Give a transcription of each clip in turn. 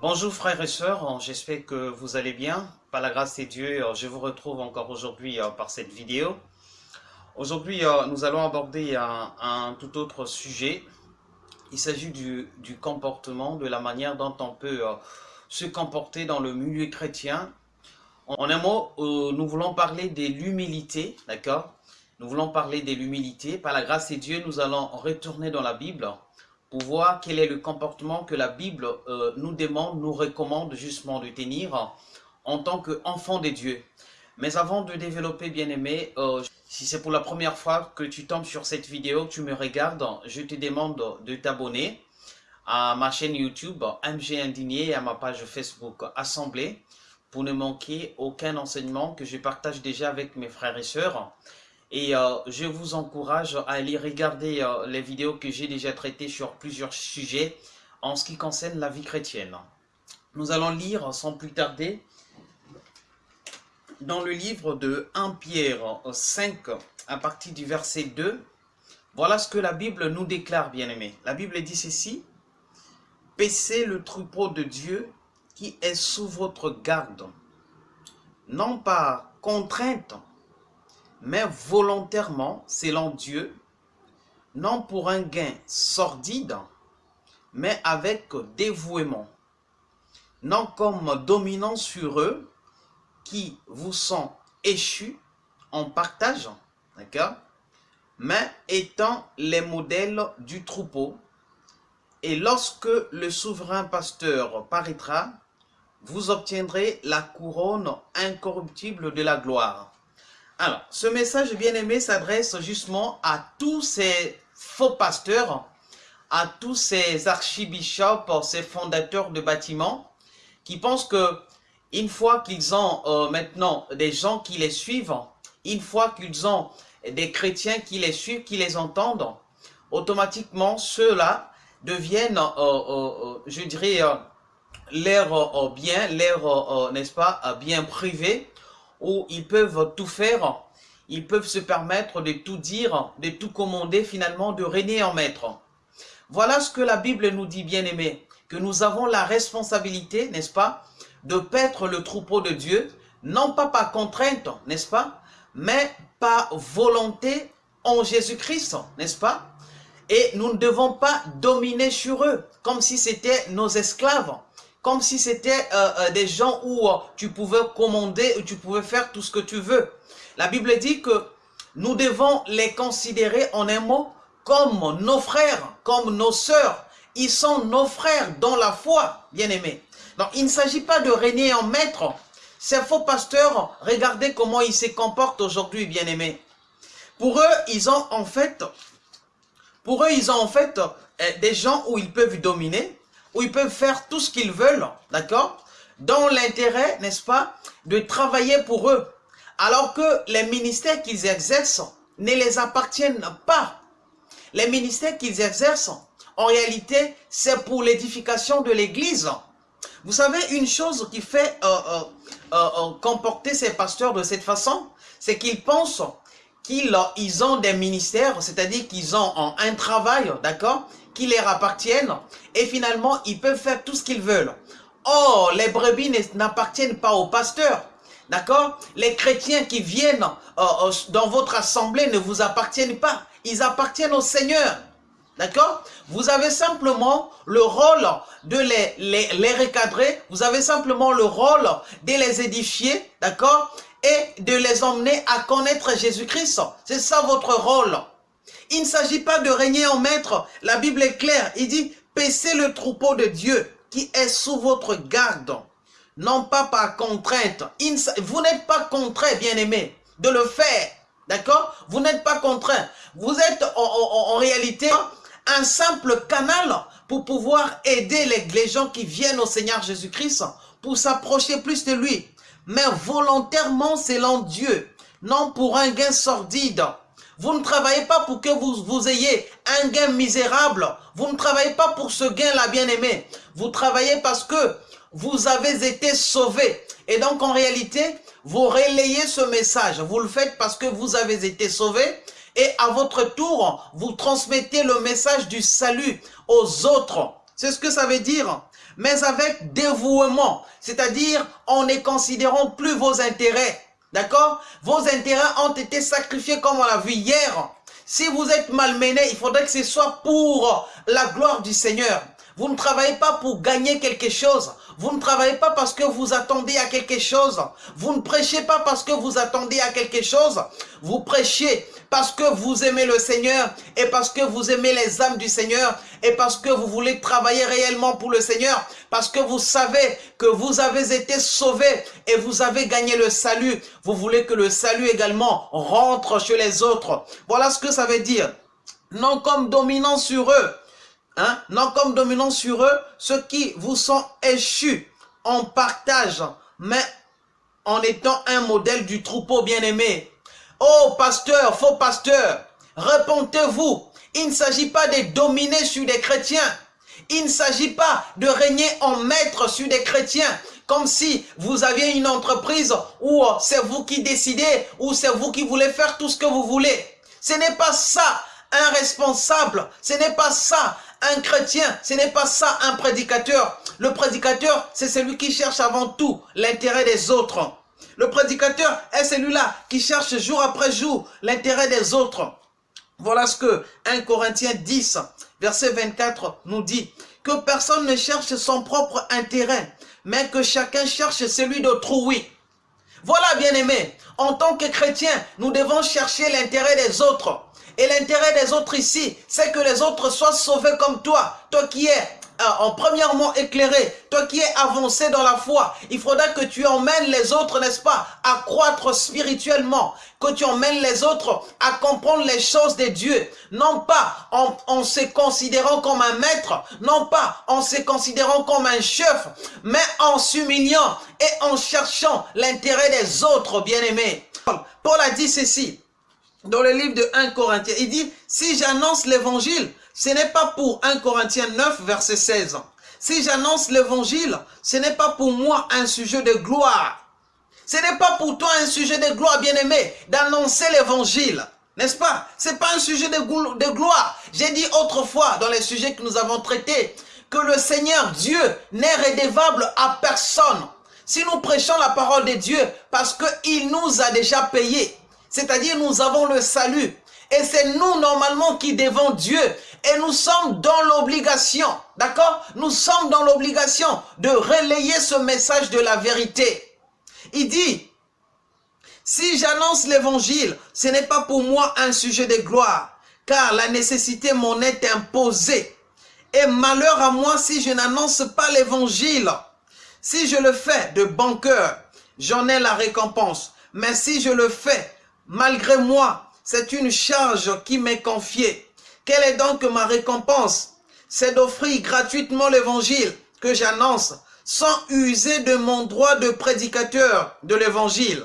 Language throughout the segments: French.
Bonjour frères et sœurs, j'espère que vous allez bien. Par la grâce de Dieu, je vous retrouve encore aujourd'hui euh, par cette vidéo. Aujourd'hui, euh, nous allons aborder un, tout autre sujet. Il s'agit du, comportement, de la manière dont on peut euh, se comporter dans le milieu chrétien. En un mot, nous voulons parler de l'humilité, d'accord? Nous voulons parler de l'humilité. Par la grâce de Dieu, nous allons retourner dans la Bible pour voir quel est le comportement que la Bible euh, nous demande, nous recommande justement de tenir en tant qu'enfant de Dieu. Mais avant de développer, bien aimé, euh, si c'est pour la première fois que tu tombes sur cette vidéo, tu me regardes, je te demande de t'abonner à ma chaîne YouTube MG Indigné et à ma page Facebook Assemblée pour ne manquer aucun enseignement que je partage déjà avec mes frères et sœurs. Et euh, je vous encourage à aller regarder euh, les vidéos que j'ai déjà traitées sur plusieurs sujets en ce qui concerne la vie chrétienne. Nous allons lire sans plus tarder dans le livre de 1 Pierre 5 à partir du verset 2. Voilà ce que la Bible nous déclare, bien-aimés. La Bible dit ceci. Paissez le troupeau de Dieu qui est sous votre garde, non pas contrainte, mais volontairement selon Dieu, non pour un gain sordide, mais avec dévouement, non comme dominant sur eux qui vous sont échus en partage, d'accord mais étant les modèles du troupeau. Et lorsque le souverain pasteur paraîtra, vous obtiendrez la couronne incorruptible de la gloire. Alors, ce message bien-aimé s'adresse justement à tous ces faux pasteurs, à tous ces archibishops, ces fondateurs de bâtiments, qui pensent que une fois qu'ils ont euh, maintenant des gens qui les suivent, une fois qu'ils ont des chrétiens qui les suivent, qui les entendent, automatiquement ceux-là deviennent, euh, euh, je dirais, leur bien, leur, n'est-ce pas, bien privé, où ils peuvent tout faire, ils peuvent se permettre de tout dire, de tout commander finalement, de régner en maître. Voilà ce que la Bible nous dit, bien aimé, que nous avons la responsabilité, n'est-ce pas, de paître le troupeau de Dieu, non pas par contrainte, n'est-ce pas, mais par volonté en Jésus-Christ, n'est-ce pas. Et nous ne devons pas dominer sur eux, comme si c'était nos esclaves, comme si c'était euh, euh, des gens où euh, tu pouvais commander, où tu pouvais faire tout ce que tu veux. La Bible dit que nous devons les considérer en un mot comme nos frères, comme nos sœurs. Ils sont nos frères dans la foi, bien-aimés. Donc, il ne s'agit pas de régner en maître. Ces faux pasteurs, regardez comment ils se comportent aujourd'hui, bien-aimés. Pour eux, ils ont en fait, pour eux, ils ont en fait des gens où ils peuvent dominer, où ils peuvent faire tout ce qu'ils veulent, d'accord Dans l'intérêt, n'est-ce pas, de travailler pour eux. Alors que les ministères qu'ils exercent ne les appartiennent pas. Les ministères qu'ils exercent, en réalité, c'est pour l'édification de l'Église. Vous savez, une chose qui fait euh, euh, euh, comporter ces pasteurs de cette façon, c'est qu'ils pensent qu'ils ils ont des ministères, c'est-à-dire qu'ils ont un travail, d'accord qui leur appartiennent et finalement ils peuvent faire tout ce qu'ils veulent. Or, les brebis n'appartiennent pas au pasteur. D'accord? Les chrétiens qui viennent euh, euh, dans votre assemblée ne vous appartiennent pas. Ils appartiennent au Seigneur. D'accord? Vous avez simplement le rôle de les, recadrer. Vous avez simplement le rôle de les édifier. D'accord? Et de les emmener à connaître Jésus-Christ. C'est ça votre rôle. Il ne s'agit pas de régner en maître. La Bible est claire. Il dit, paissez le troupeau de Dieu qui est sous votre garde. Non pas par contrainte. Vous n'êtes pas contraint, bien-aimé, de le faire. D'accord? Vous n'êtes pas contraint. Vous êtes en, réalité un simple canal pour pouvoir aider les, les gens qui viennent au Seigneur Jésus-Christ pour s'approcher plus de lui. Mais volontairement selon Dieu, non pour un gain sordide, vous ne travaillez pas pour que vous, vous ayez un gain misérable. Vous ne travaillez pas pour ce gain-là, bien-aimé. Vous travaillez parce que vous avez été sauvés. Et donc, en réalité, vous relayez ce message. Vous le faites parce que vous avez été sauvés. Et à votre tour, vous transmettez le message du salut aux autres. C'est ce que ça veut dire. Mais avec dévouement. C'est-à-dire, en ne considérant plus vos intérêts. D'accord? Vos intérêts ont été sacrifiés comme on l'a vu hier. Si vous êtes malmené, il faudrait que ce soit pour la gloire du Seigneur. Vous ne travaillez pas pour gagner quelque chose. Vous ne travaillez pas parce que vous attendez à quelque chose. Vous ne prêchez pas parce que vous attendez à quelque chose. Vous prêchez parce que vous aimez le Seigneur et parce que vous aimez les âmes du Seigneur et parce que vous voulez travailler réellement pour le Seigneur, parce que vous savez que vous avez été sauvés et vous avez gagné le salut. Vous voulez que le salut également rentre chez les autres. Voilà ce que ça veut dire. Non comme dominant sur eux, Hein? non comme dominant sur eux ceux qui vous sont échus en partage, mais en étant un modèle du troupeau bien-aimé. Oh pasteur, faux pasteur, répondez-vous. Il ne s'agit pas de dominer sur des chrétiens. Il ne s'agit pas de régner en maître sur des chrétiens, comme si vous aviez une entreprise où c'est vous qui décidez, ou c'est vous qui voulez faire tout ce que vous voulez. Ce n'est pas ça un responsable, ce n'est pas ça un chrétien, ce n'est pas ça un prédicateur. Le prédicateur, c'est celui qui cherche avant tout l'intérêt des autres. Le prédicateur est celui-là qui cherche jour après jour l'intérêt des autres. Voilà ce que 1 Corinthiens 10, verset 24 nous dit. Que personne ne cherche son propre intérêt, mais que chacun cherche celui d'autrui. Voilà, bien aimé, en tant que chrétien, nous devons chercher l'intérêt des autres. Et l'intérêt des autres ici, c'est que les autres soient sauvés comme toi. Toi qui es euh, en premièrement éclairé, toi qui es avancé dans la foi, il faudra que tu emmènes les autres, n'est-ce pas, à croître spirituellement, que tu emmènes les autres à comprendre les choses de Dieu, non pas en, en se considérant comme un maître, non pas en se considérant comme un chef, mais en s'humiliant et en cherchant l'intérêt des autres, bien-aimés. Paul a dit ceci, dans le livre de 1 Corinthiens. Il dit, si j'annonce l'évangile, ce n'est pas pour 1 Corinthiens 9, verset 16. Si j'annonce l'évangile, ce n'est pas pour moi un sujet de gloire. Ce n'est pas pour toi un sujet de gloire, bien-aimé, d'annoncer l'évangile. N'est-ce pas? Ce n'est pas un sujet de, gloire. J'ai dit autrefois, dans les sujets que nous avons traités, que le Seigneur Dieu n'est rédévable à personne. Si nous prêchons la parole de Dieu, parce qu'il nous a déjà payé, c'est-à-dire nous avons le salut. Et c'est nous normalement qui devons Dieu. Et nous sommes dans l'obligation, d'accord? Nous sommes dans l'obligation de relayer ce message de la vérité. Il dit, si j'annonce l'évangile, ce n'est pas pour moi un sujet de gloire, car la nécessité m'en est imposée. Et malheur à moi si je n'annonce pas l'évangile. Si je le fais de bon cœur, j'en ai la récompense. Mais si je le fais Malgré moi, c'est une charge qui m'est confiée. Quelle est donc ma récompense? C'est d'offrir gratuitement l'évangile que j'annonce sans user de mon droit de prédicateur de l'évangile.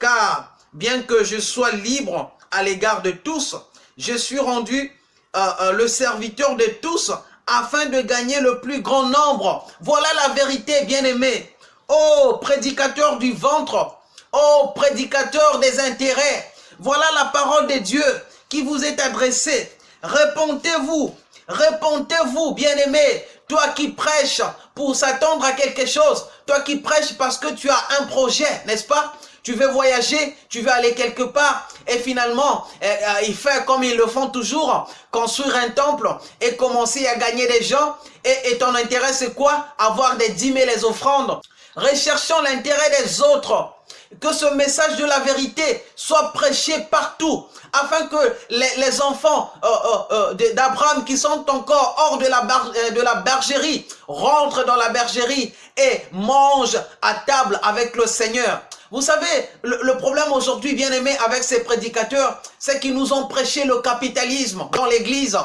Car bien que je sois libre à l'égard de tous, je suis rendu euh, euh, le serviteur de tous afin de gagner le plus grand nombre. Voilà la vérité, bien-aimé. Oh, prédicateur du ventre, oh, prédicateur des intérêts, voilà la parole de Dieu qui vous est adressée. Répondez-vous, répondez-vous, bien-aimé, toi qui prêches pour s'attendre à quelque chose, toi qui prêches parce que tu as un projet, n'est-ce pas? Tu veux voyager, tu veux aller quelque part et finalement, eh, eh, il fait comme ils le font toujours, construire un temple et commencer à gagner des gens. Et, et ton intérêt, c'est quoi? Avoir des dîmes et les offrandes. Recherchons l'intérêt des autres que ce message de la vérité soit prêché partout, afin que les, enfants euh, euh, euh, d'Abraham qui sont encore hors de la, de la bergerie rentrent dans la bergerie et mangent à table avec le Seigneur. Vous savez, le, problème aujourd'hui, bien aimé, avec ces prédicateurs, c'est qu'ils nous ont prêché le capitalisme dans l'église.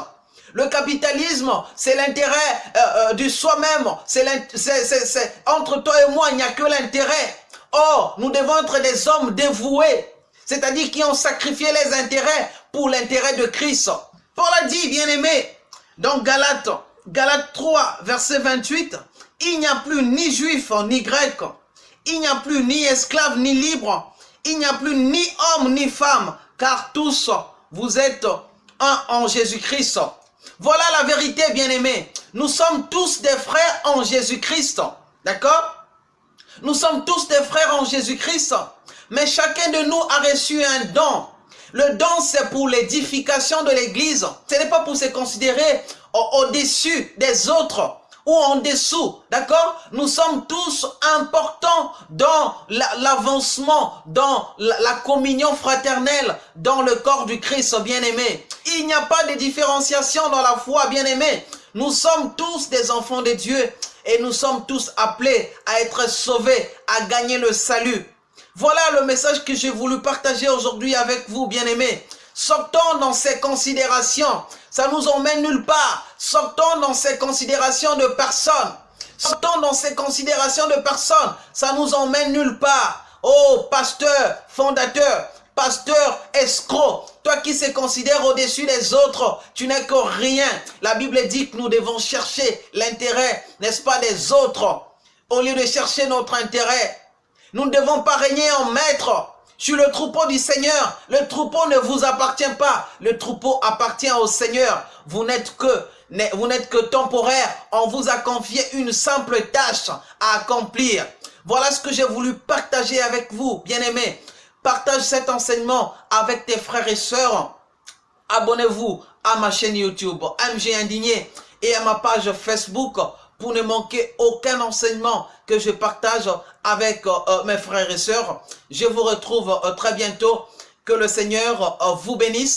Le capitalisme, c'est l'intérêt du soi-même. C'est entre toi et moi, il n'y a que l'intérêt. Or, nous devons être des hommes dévoués, c'est-à-dire qui ont sacrifié les intérêts pour l'intérêt de Christ. Paul a dit, bien-aimé, dans Galates, Galates 3, verset 28, il n'y a plus ni juif ni grec, il n'y a plus ni esclave ni libre, il n'y a plus ni homme ni femme, car tous vous êtes un en Jésus-Christ. Voilà la vérité, bien-aimés. Nous sommes tous des frères en Jésus-Christ. D'accord? Nous sommes tous des frères en Jésus-Christ. Mais chacun de nous a reçu un don. Le don, c'est pour l'édification de l'Église. Ce n'est pas pour se considérer au-dessus des autres ou en dessous, d'accord? Nous sommes tous importants dans l'avancement, dans la, communion fraternelle, dans le corps du Christ bien-aimé. Il n'y a pas de différenciation dans la foi bien-aimé. Nous sommes tous des enfants de Dieu et nous sommes tous appelés à être sauvés, à gagner le salut. Voilà le message que j'ai voulu partager aujourd'hui avec vous, bien-aimés. Sortons dans ces considérations. Ça nous emmène nulle part. Sortons dans ces considérations de personnes. Sortons dans ces considérations de personnes. Ça nous emmène nulle part. Oh, pasteur, fondateur, pasteur, escroc, toi qui se considères au-dessus des autres, tu n'es que rien. La Bible dit que nous devons chercher l'intérêt, n'est-ce pas, des autres, au lieu de chercher notre intérêt. Nous ne devons pas régner en maître, sur le troupeau du Seigneur. Le troupeau ne vous appartient pas. Le troupeau appartient au Seigneur. Vous n'êtes que vous n'êtes que temporaire. On vous a confié une simple tâche à accomplir. Voilà ce que j'ai voulu partager avec vous, bien-aimés. Partage cet enseignement avec tes frères et sœurs. Abonnez-vous à ma chaîne YouTube MG Indigné et à ma page Facebook pour ne manquer aucun enseignement que je partage avec euh, euh, mes frères et sœurs. Je vous retrouve euh, très bientôt. Que le Seigneur vous bénisse.